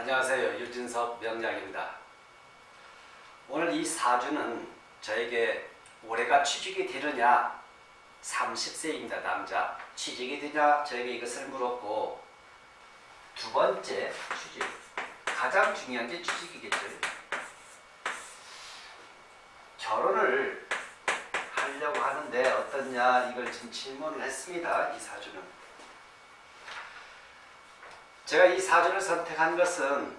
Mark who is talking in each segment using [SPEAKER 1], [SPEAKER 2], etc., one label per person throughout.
[SPEAKER 1] 안녕하세요. 유진석 명량입니다. 오늘 이 사주는 저에게 올해가 취직이 되느냐 30세입니다. 남자. 취직이 되냐 저에게 이것을 물었고 두 번째 취직. 가장 중요한 게 취직이겠죠. 결혼을 하려고 하는데 어떻냐 이걸 지금 질문을 했습니다. 이 사주는. 제가 이 사주를 선택한 것은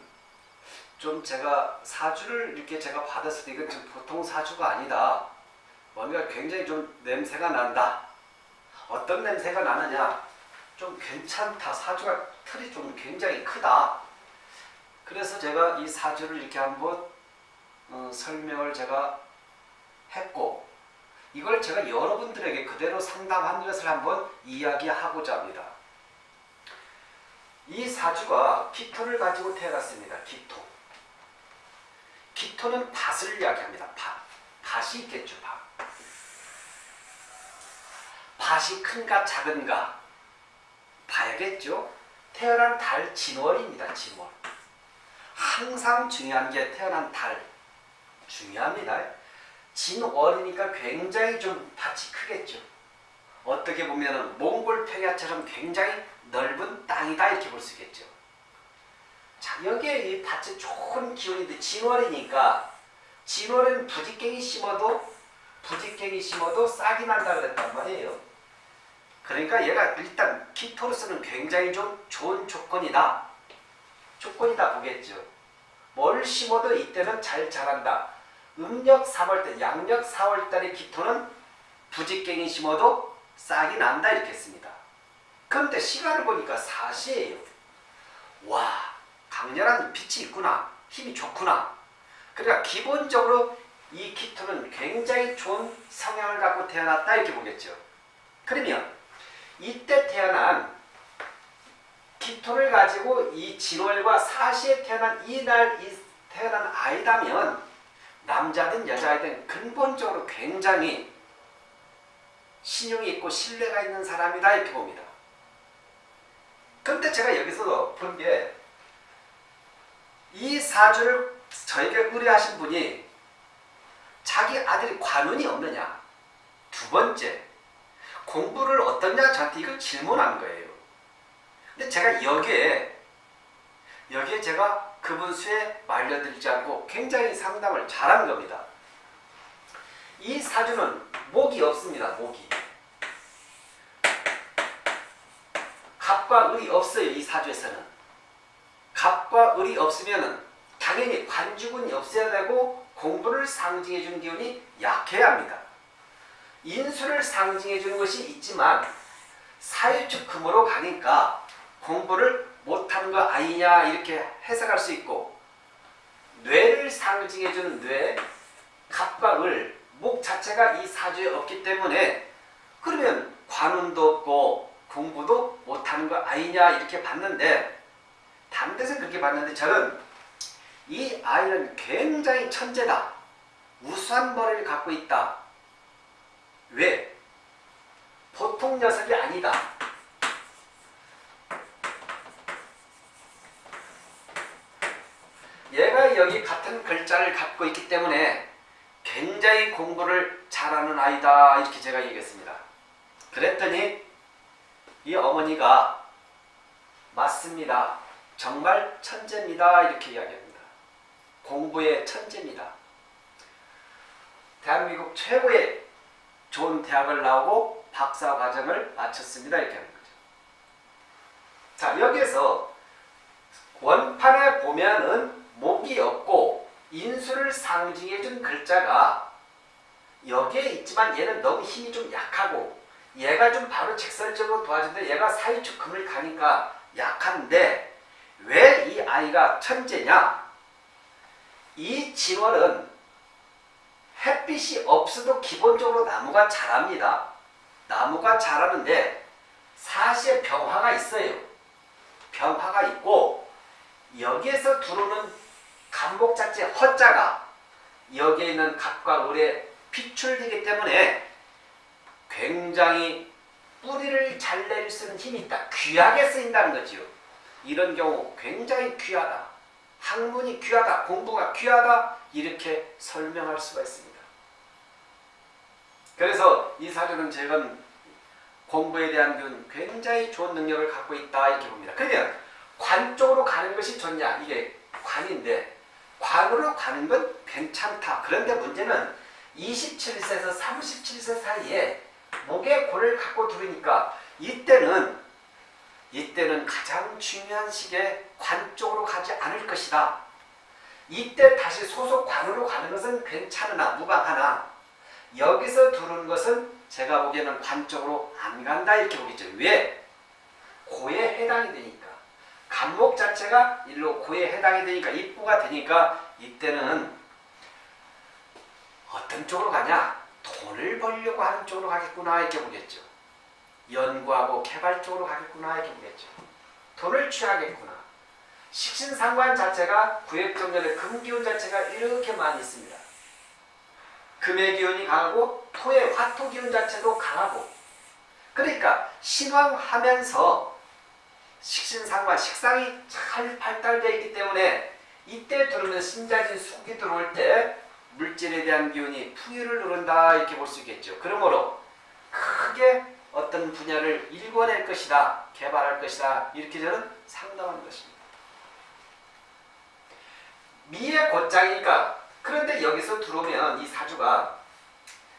[SPEAKER 1] 좀 제가 사주를 이렇게 제가 받았을 때 이건 좀 보통 사주가 아니다. 뭔가 굉장히 좀 냄새가 난다. 어떤 냄새가 나느냐? 좀 괜찮다. 사주가 틀이 좀 굉장히 크다. 그래서 제가 이 사주를 이렇게 한번 어, 설명을 제가 했고 이걸 제가 여러분들에게 그대로 상담한 것을 한번 이야기하고자 합니다. 이 사주가 기토를 가지고 태어났습니다. 기토. 기토는 밭을 이야기합니다. 밭. 밭이 있겠죠. 밭. 밭이 큰가 작은가 봐야겠죠. 태어난 달 진월입니다. 진월. 항상 중요한 게 태어난 달. 중요합니다. 진월이니까 굉장히 좀 밭이 크겠죠. 어떻게 보면 몽골 평야처럼 굉장히 넓은 땅이다 이렇게 볼 수 있겠죠. 자 여기에 이 밭에 좋은 기운인데 진월이니까 진월은 부직갱이 심어도 부직갱이 심어도 싹이 난다 그랬단 말이에요. 그러니까 얘가 일단 키토로서는 굉장히 좀 좋은 조건이다. 조건이다 보겠죠. 뭘 심어도 이때는 잘 자란다. 음력 3월달, 양력 4월달의 기토는 부직갱이 심어도 싹이 난다 이렇게 했습니다. 그런데 시간을 보니까 4시예요. 와 강렬한 빛이 있구나. 힘이 좋구나. 그러니까 기본적으로 이 키토는 굉장히 좋은 성향을 갖고 태어났다 이렇게 보겠죠. 그러면 이때 태어난 키토를 가지고 이 진월과 사시에 태어난 이날 태어난 아이다면 남자든 여자든 근본적으로 굉장히 신용이 있고 신뢰가 있는 사람이다 이렇게 봅니다. 근데 제가 여기서 본 게 이 사주를 저에게 의뢰하신 분이 자기 아들이 관운이 없느냐 두 번째 공부를 어떻냐 저한테 이걸 질문한 거예요. 근데 제가 여기에 여기에 제가 그분 수에 말려들지 않고 굉장히 상담을 잘한 겁니다. 이 사주는 목이 없습니다. 목이. 갑과 을이 없어요. 이 사주에서는. 갑과 을이 없으면 당연히 관주군이 없어야 되고 공부를 상징해 주는 기운이 약해야 합니다. 인수를 상징해 주는 것이 있지만 사유축 금으로 가니까 공부를 못하는 거 아니냐 이렇게 해석할 수 있고 뇌를 상징해 주는 뇌, 갑과 을, 목 자체가 이 사주에 없기 때문에 그러면 관운도 없고 공부도 못하는 거 아니냐 이렇게 봤는데 데서 그렇게 봤는데 저는 이 아이는 굉장히 천재다. 우수한 머리를 갖고 있다. 왜? 보통 녀석이 아니다. 얘가 여기 같은 글자를 갖고 있기 때문에 굉장히 공부를 잘하는 아이다 이렇게 제가 얘기했습니다. 그랬더니 이 어머니가 맞습니다. 정말 천재입니다. 이렇게 이야기합니다. 공부의 천재입니다. 대한민국 최고의 좋은 대학을 나오고 박사 과정을 마쳤습니다. 이렇게 하는 거죠. 자 여기에서 원판에 보면은 목이 없고 인수를 상징해 준 글자가 여기에 있지만 얘는 너무 힘이 좀 약하고 얘가 좀 바로 직설적으로 도와주는데 얘가 사이축 금을 가니까 약한데 왜 이 아이가 천재냐? 이 진월은 햇빛이 없어도 기본적으로 나무가 자랍니다. 나무가 자라는데 사시에 병화가 있어요. 병화가 있고 여기에서 들어오는 간목 자체 허자가 여기에 있는 갑과 을에 비출되기 때문에 굉장히 뿌리를 잘 내릴 수 있는 힘이 있다. 귀하게 쓰인다는 거지요. 이런 경우 굉장히 귀하다. 학문이 귀하다, 공부가 귀하다 이렇게 설명할 수가 있습니다. 그래서 이 사주는 제가 공부에 대한 균 굉장히 좋은 능력을 갖고 있다 이렇게 봅니다. 그러면 관 쪽으로 가는 것이 좋냐 이게 관인데 관으로 가는 건 괜찮다. 그런데 문제는 27세에서 37세 사이에 목에 골을 갖고 들으니까 이때는 이때는 가장 중요한 시기에 관 쪽으로 가지 않을 것이다. 이때 다시 소속 관으로 가는 것은 괜찮으나 무방하나 여기서 두는 것은 제가 보기에는 관 쪽으로 안 간다 이렇게 보겠죠. 왜? 고에 해당이 되니까. 간목 자체가 일로 고에 해당이 되니까 입구가 되니까 이때는 어떤 쪽으로 가냐? 돈을 벌려고 하는 쪽으로 가겠구나 이렇게 보겠죠. 연구하고 개발 쪽으로 가겠구나 이렇게 보겠죠. 돈을 취하겠구나. 식신상관 자체가 구획정렬의 금기운 자체가 이렇게 많이 있습니다. 금의 기운이 강하고 토의 화토 기운 자체도 강하고 그러니까 신왕하면서 식신상관 식상이 잘 발달되어 있기 때문에 이때 들어오면 신자진 숙이 들어올 때 물질에 대한 기운이 풍요를 누른다 이렇게 볼 수 있겠죠. 그러므로 크게 어떤 분야를 일궈낼 것이다, 개발할 것이다 이렇게 저는 상담하는 것입니다. 미의 곧장이니까 그런데 여기서 들어오면 이 사주가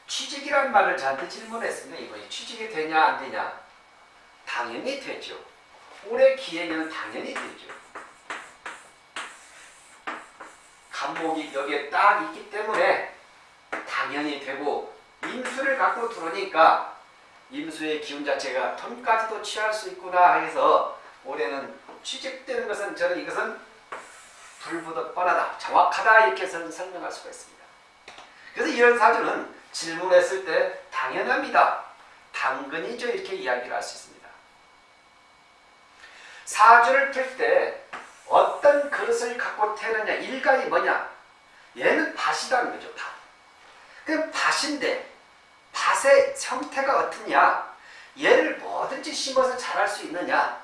[SPEAKER 1] 취직이란 말을 저한테 질문했습니다. 이번에 취직이 되냐 안 되냐 당연히 되죠. 올해 기해년 당연히 되죠. 간목이 여기에 딱 있기 때문에 당연히 되고 임수를 갖고 들어오니까 임수의 기운 자체가 돈까지도 취할 수 있구나 해서 올해는 취직되는 것은 저는 이것은 불보듯 뻔하다 정확하다 이렇게 설명할 수가 있습니다. 그래서 이런 사주는 질문했을 때 당연합니다. 당근이죠 이렇게 이야기를 할 수 있습니다. 사주를 풀 때 어떤 그릇을 갖고 태느냐. 일간이 뭐냐. 얘는 밭이라는 거죠 밭. 그 밭인데 밭의 형태가 어떻냐. 얘를 뭐든지 심어서 자랄 수 있느냐.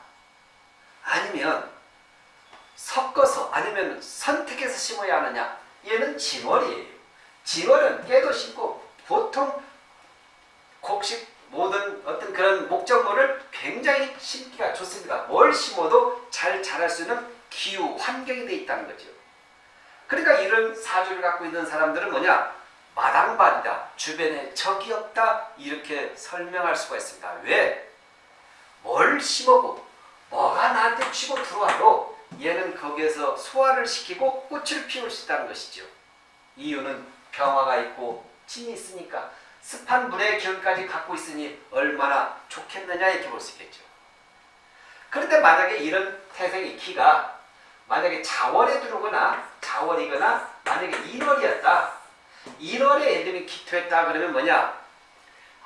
[SPEAKER 1] 아니면 섞어서 아니면 선택해서 심어야 하느냐. 얘는 진월이에요. 진월은 깨도 심고 보통 곡식 모든 어떤 그런 목적물을 굉장히 심기가 좋습니다 뭘 심어도 잘 자랄 수 있는 기후 환경이 돼 있다는 거죠 그러니까 이런 사주를 갖고 있는 사람들은 뭐냐 마당발이다. 주변에 적이 없다. 이렇게 설명할 수가 있습니다. 왜? 뭘 심어고 뭐가 나한테 치고 들어와도 얘는 거기에서 소화를 시키고 꽃을 피울 수 있다는 것이죠. 이유는 병화가 있고 진이 있으니까 습한 물의 기운까지 갖고 있으니 얼마나 좋겠느냐 이렇게 볼 수 있겠죠. 그런데 만약에 이런 태생의 키가 만약에 자월에 들어오거나 자월이거나 만약에 인월이었다. 1월에 예를 기토했다 그러면 뭐냐?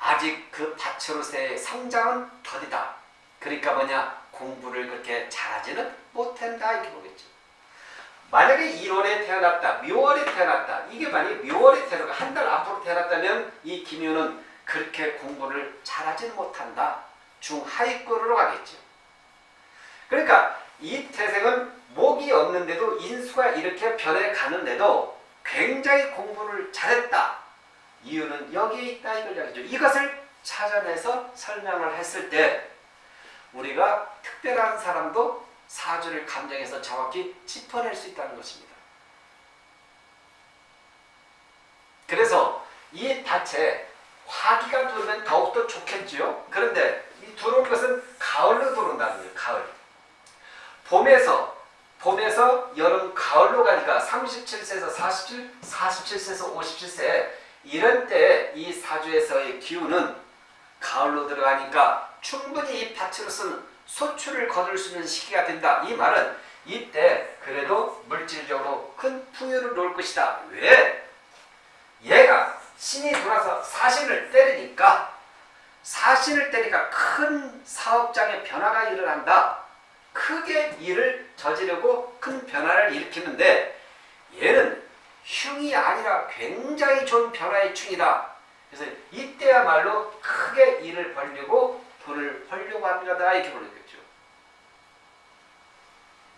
[SPEAKER 1] 아직 그 밭으로서의 성장은 더디다. 그러니까 뭐냐? 공부를 그렇게 잘하지는 못한다 이렇게 보겠죠. 만약에 1월에 태어났다, 묘월에 태어났다. 이게 만약에 묘월에 태어나고 한 달 앞으로 태어났다면 이 김효는 그렇게 공부를 잘하지는 못한다. 중하위권으로 가겠죠. 그러니까 이 태생은 목이 없는데도 인수가 이렇게 변해 가는데도 굉장히 공부를 잘했다. 이유는 여기에 있다 이걸 이야기죠. 이것을 찾아내서 설명을 했을 때 우리가 특별한 사람도 사주를 감정해서 정확히 짚어낼 수 있다는 것입니다. 그래서 이 밭에 화기가 들면 더욱더 좋겠죠. 그런데 이 들어온 것은 가을로 들어온다는 거예요. 가을. 봄에서 봄에서 여름, 가을로 가니까 37세에서 47, 47세에서 57세 이런 때이 사주에서의 기운은 가을로 들어가니까 충분히 이 밭으로서는 소출을 거둘 수 있는 시기가 된다. 이 말은 이때 그래도 물질적으로 큰 풍요를 놓을 것이다. 왜? 얘가 신이 돌아서 사신을 때리니까 사신을 때리니까 큰 사업장의 변화가 일어난다. 크게 일을 저지르고 큰 변화를 일으키는데 얘는 흉이 아니라 굉장히 좋은 변화의 충이다. 그래서 이때야말로 크게 일을 벌리고 돈을 벌려고 합니다. 이렇게 보겠죠.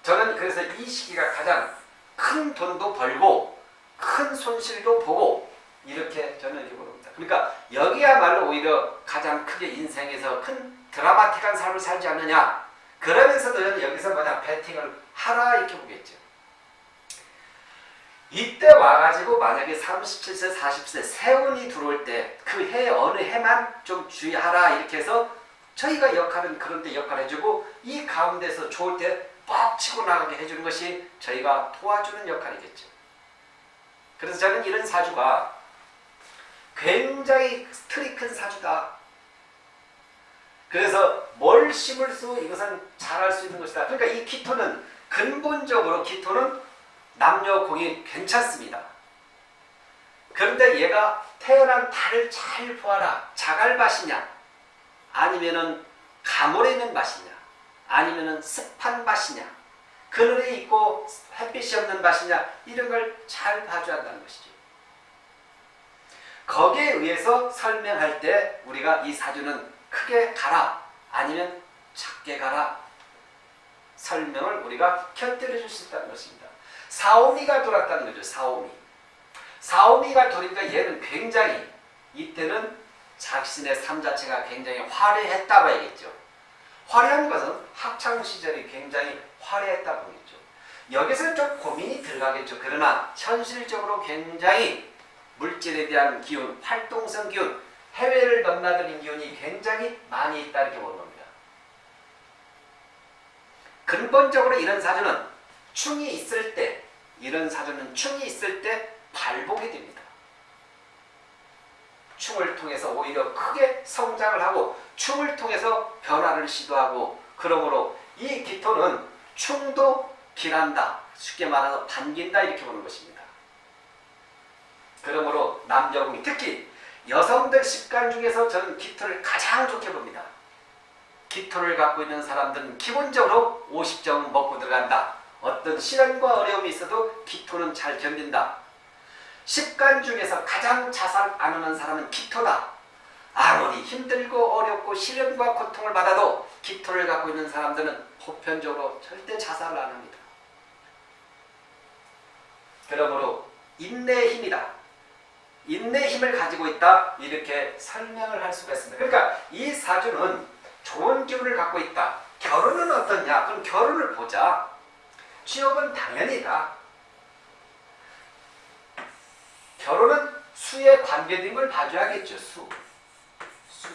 [SPEAKER 1] 저는 그래서 이 시기가 가장 큰 돈도 벌고 큰 손실도 보고 이렇게 저는 이렇게 봅니다. 그러니까 여기야말로 오히려 가장 크게 인생에서 큰 드라마틱한 삶을 살지 않느냐. 그러면서도 저는 여기서 뭐냐 배팅을 하라 이렇게 보겠죠. 이때 와가지고 만약에 37세, 40세 세운이 들어올 때 그 해 어느 해만 좀 주의하라 이렇게 해서 저희가 역할은 그런데 역할 해주고 이 가운데서 좋을 때 빡 치고 나가게 해주는 것이 저희가 도와주는 역할이겠죠. 그래서 저는 이런 사주가 굉장히 틀이 큰 사주다. 그래서 뭘 심을 수 이것은 잘할 수 있는 것이다. 그러니까 이 기토는 근본적으로 기토는 남녀 공이 괜찮습니다. 그런데 얘가 태어난 달을 잘 보아라. 자갈밭이냐 아니면은 가물에 있는 밭이냐 아니면은 습한 밭이냐 그늘에 있고 햇빛이 없는 밭이냐 이런 걸 잘 봐줘야 한다는 것이죠. 거기에 의해서 설명할 때 우리가 이 사주는 크게 가라 아니면 작게 가라 설명을 우리가 곁들여 줄 수 있다는 것입니다. 사오미가 돌았다는 거죠. 사오미. 사오미가 돌니까 얘는 굉장히 이때는 자신의 삶 자체가 굉장히 화려했다 봐야겠죠. 화려한 것은 학창 시절이 굉장히 화려했다 보겠죠. 여기서 좀 고민이 들어가겠죠. 그러나 현실적으로 굉장히 물질에 대한 기운, 활동성 기운, 해외를 넘나드는 기운이 굉장히 많이 있다 이렇게 보는 겁니다. 근본적으로 이런 사주는 충이 있을 때, 이런 사주는 충이 있을 때 발복이 됩니다. 충을 통해서 오히려 크게 성장을 하고 충을 통해서 변화를 시도하고 그러므로 이 기토는 충도 길한다. 쉽게 말해서 반긴다 이렇게 보는 것입니다. 그러므로 남자공이 특히 여성들 습관 중에서 저는 기토를 가장 좋게 봅니다. 기토를 갖고 있는 사람들은 기본적으로 50점 먹고 들어간다. 어떤 시련과 어려움이 있어도 기토는 잘 견딘다. 습관 중에서 가장 자살 안 하는 사람은 기토다. 아무리 힘들고 어렵고 시련과 고통을 받아도 기토를 갖고 있는 사람들은 보편적으로 절대 자살을 안 합니다. 그러므로 인내의 힘이다. 인내 힘을 가지고 있다. 이렇게 설명을 할 수가 있습니다. 그러니까 이 사주는 좋은 기운을 갖고 있다. 결혼은 어떻냐? 그럼 결혼을 보자. 취업은 당연이다. 결혼은 수에 관계된 걸 봐줘야겠죠. 수. 수.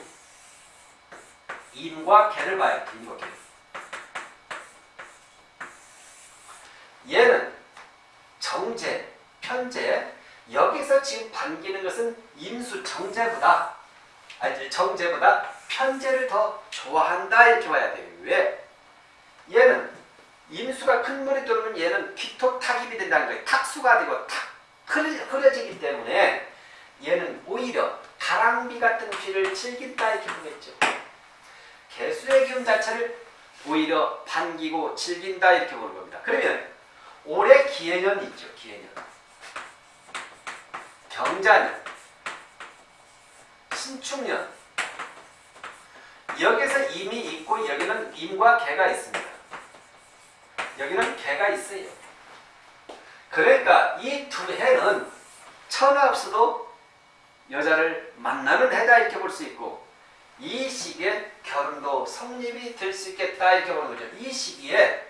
[SPEAKER 1] 임과 개를 봐야 돼. 임과 개. 얘는 정제, 편제, 여기서 지금 반기는 것은 임수 정제보다 아니 정제보다 편제를 더 좋아한다 이렇게 봐야 돼요. 왜? 얘는 임수가 큰 물이 들어오면 얘는 기토 타입이 된다는 거예요. 탁수가 되고 탁 흐려지기 때문에 얘는 오히려 가랑비 같은 귀를 즐긴다 이렇게 보겠죠. 개수의 기운 자체를 오히려 반기고 즐긴다 이렇게 보는 겁니다. 그러면 올해 기해년 있죠. 기해년. 경자년. 신축년. 여기서 임이 있고 여기는 임과 개가 있습니다. 여기는 개가 있어요. 그러니까 이 두 해는 천하 없어도 여자를 만나는 해다 이렇게 볼 수 있고 이 시기에 결혼도 성립이 될 수 있겠다 이렇게 보는 거죠. 이 시기에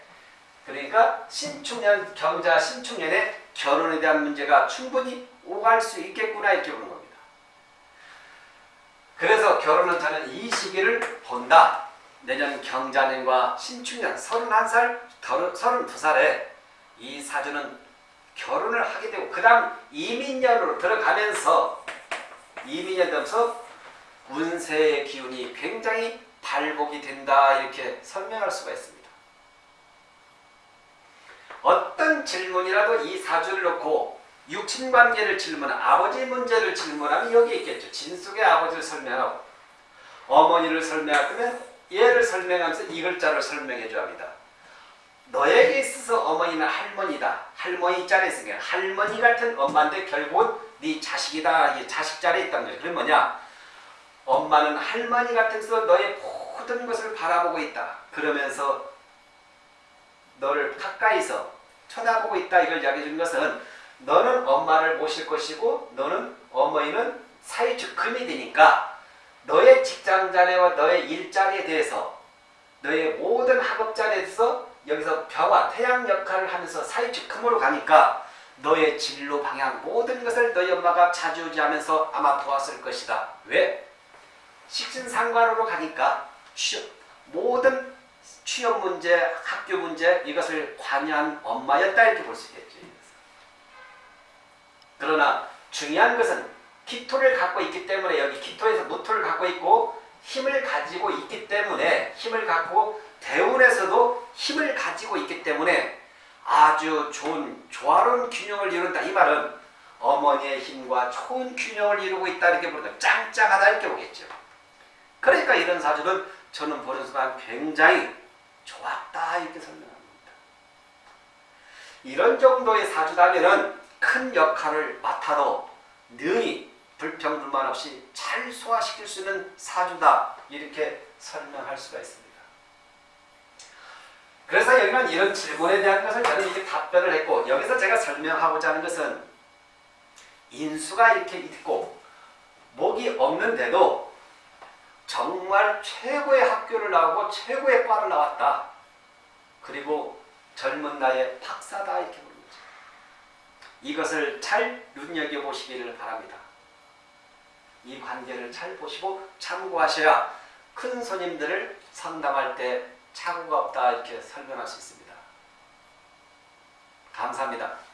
[SPEAKER 1] 그러니까 신축년 경자 신축년에 결혼에 대한 문제가 충분히 오갈 수 있겠구나 이렇게 보는 겁니다. 그래서 결혼은 저는 이 시기를 본다. 내년 경자년과 신축년 31살, 32살에 이 사주는 결혼을 하게 되고 그 다음 이민년으로 들어가면서 이민년 되면서 운세의 기운이 굉장히 발복이 된다 이렇게 설명할 수가 있습니다. 어떤 질문이라도 이 사주를 놓고 육친관계를 질문, 아버지 문제를 질문하면 여기 있겠죠. 진숙의 아버지를 설명하고 어머니를 설명하면 얘를 설명하면서 이 글자를 설명해 줘 합니다. 너에게 있어서 어머니는 할머니다. 할머니 자리에 있으니까 할머니 같은 엄마인데 결국은 네 자식이다. 이 자식 자리에 있다는 거죠. 그게 뭐냐? 엄마는 할머니 같아서 너의 모든 것을 바라보고 있다. 그러면서 너를 가까이서 쳐다보고 있다 이걸 이야기해 준 것은 너는 엄마를 모실 것이고 너는 어머니는 사회적 금이 되니까 너의 직장 자리와 너의 일자리에 대해서 너의 모든 학업 자리에 대해서 여기서 벼와 태양 역할을 하면서 사회적 금으로 가니까 너의 진로 방향 모든 것을 너희 엄마가 자주지하면서 아마 보았을 것이다. 왜? 식신상관으로 가니까 취업, 모든 취업 문제, 학교 문제 이것을 관여한 엄마였다 이렇게 볼 수 있겠죠. 그러나 중요한 것은 기토를 갖고 있기 때문에 여기 기토에서 무토를 갖고 있고 힘을 가지고 있기 때문에 힘을 갖고 대운에서도 힘을 가지고 있기 때문에 아주 좋은 조화로운 균형을 이룬다 이 말은 어머니의 힘과 좋은 균형을 이루고 있다 이렇게 부르다 짱짱하다 이렇게 보겠죠. 그러니까 이런 사주는 저는 보는 순간 굉장히 좋았다 이렇게 설명합니다. 이런 정도의 사주다면은 큰 역할을 맡아도 능히 불평불만 없이 잘 소화시킬 수 있는 사주다 이렇게 설명할 수가 있습니다. 그래서 여기는 이런 질문에 대한 것을 저는 이렇게 답변을 했고 여기서 제가 설명하고자 하는 것은 인수가 이렇게 있고 목이 없는데도 정말 최고의 학교를 나오고 최고의 과를 나왔다. 그리고 젊은 나이에 박사다 이렇게 보는 거죠. 이것을 잘 눈여겨보시기를 바랍니다. 이 관계를 잘 보시고 참고하셔야 큰 손님들을 상담할 때 착오가 없다 이렇게 설명할 수 있습니다. 감사합니다.